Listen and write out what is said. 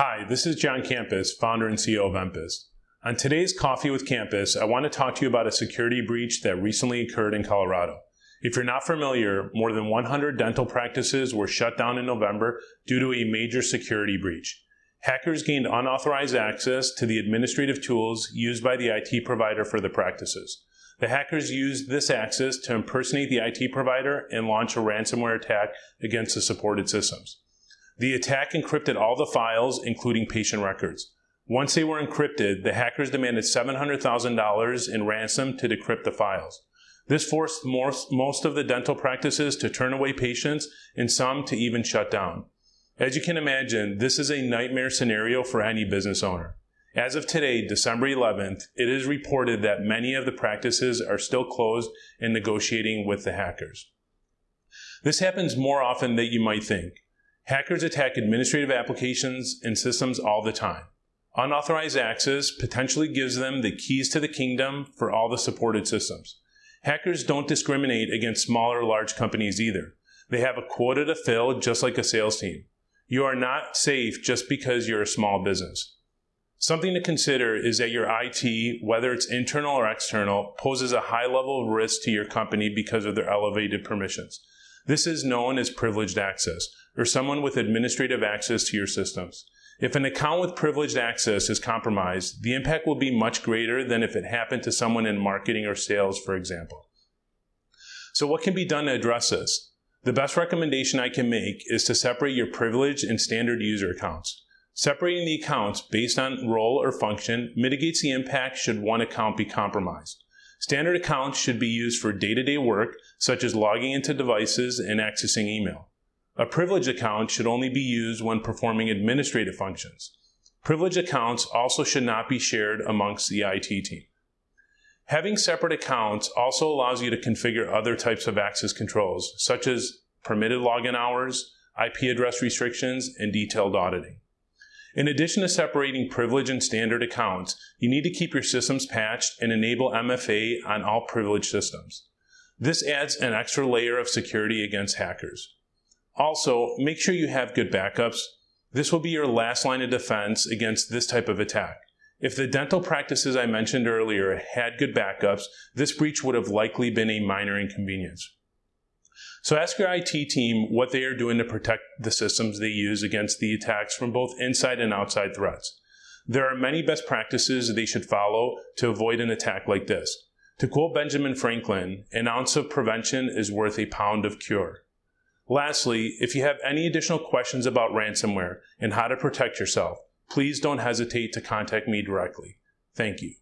Hi, this is John Campus, founder and CEO of Empus. On today's Coffee with Campus, I want to talk to you about a security breach that recently occurred in Colorado. If you're not familiar, more than 100 dental practices were shut down in November due to a major security breach. Hackers gained unauthorized access to the administrative tools used by the IT provider for the practices. The hackers used this access to impersonate the IT provider and launch a ransomware attack against the supported systems. The attack encrypted all the files, including patient records. Once they were encrypted, the hackers demanded $700,000 in ransom to decrypt the files. This forced most, of the dental practices to turn away patients and some to even shut down. As you can imagine, this is a nightmare scenario for any business owner. As of today, December 11th, it is reported that many of the practices are still closed and negotiating with the hackers. This happens more often than you might think. Hackers attack administrative applications and systems all the time. Unauthorized access potentially gives them the keys to the kingdom for all the supported systems. Hackers don't discriminate against small or large companies either. They have a quota to fill just like a sales team. You are not safe just because you're a small business. Something to consider is that your IT, whether it's internal or external, poses a high level of risk to your company because of their elevated permissions. This is known as privileged access, or someone with administrative access to your systems. If an account with privileged access is compromised, the impact will be much greater than if it happened to someone in marketing or sales, for example. So what can be done to address this? The best recommendation I can make is to separate your privileged and standard user accounts. Separating the accounts based on role or function mitigates the impact should one account be compromised. Standard accounts should be used for day-to-day -day work, such as logging into devices and accessing email. A privileged account should only be used when performing administrative functions. Privileged accounts also should not be shared amongst the IT team. Having separate accounts also allows you to configure other types of access controls, such as permitted login hours, IP address restrictions, and detailed auditing. In addition to separating privilege and standard accounts, you need to keep your systems patched and enable MFA on all privileged systems. This adds an extra layer of security against hackers. Also, make sure you have good backups. This will be your last line of defense against this type of attack. If the dental practices I mentioned earlier had good backups, this breach would have likely been a minor inconvenience. So ask your IT team what they are doing to protect the systems they use against the attacks from both inside and outside threats. There are many best practices they should follow to avoid an attack like this. To quote Benjamin Franklin, an ounce of prevention is worth a pound of cure. Lastly, if you have any additional questions about ransomware and how to protect yourself, please don't hesitate to contact me directly. Thank you.